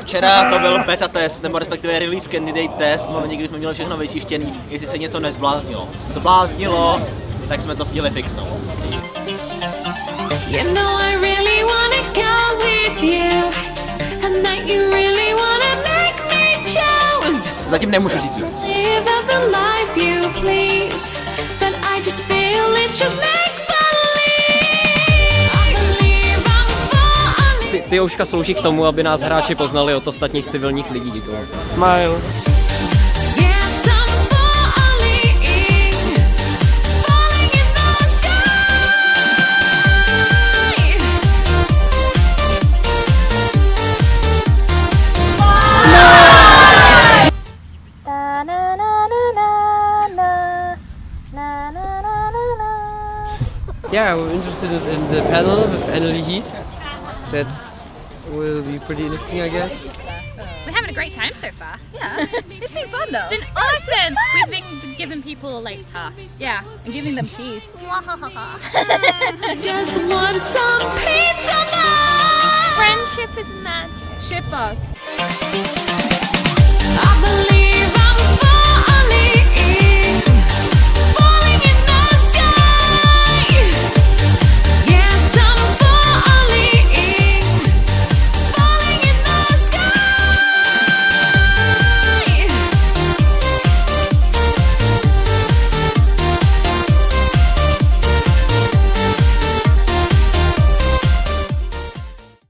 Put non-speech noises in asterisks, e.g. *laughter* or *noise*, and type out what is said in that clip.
včera to byl beta test, nebo respektive release candidate test, momentě, kdy jsme měli všechno vyčištěný, jestli se něco nezbláznilo. Zbláznilo, tak jsme to stihli fixnout. You know I really wanna go with you, and that you really wanna make me choose. Zatím nemůžu říct Ty, ouška slouží k tomu, aby nás hráči poznali od ostatních civilních lidí. Smile. The sky. Yeah, we're interested in the panel with Annelie Heat. That will be pretty interesting, I guess. We're having a great time so far. Yeah, *laughs* it's been fun though. Oh, it's been awesome. We've been giving people like tasks. Yeah, and giving them peace. *laughs* Just want some peace of mind. Friendship is magic. Ship us.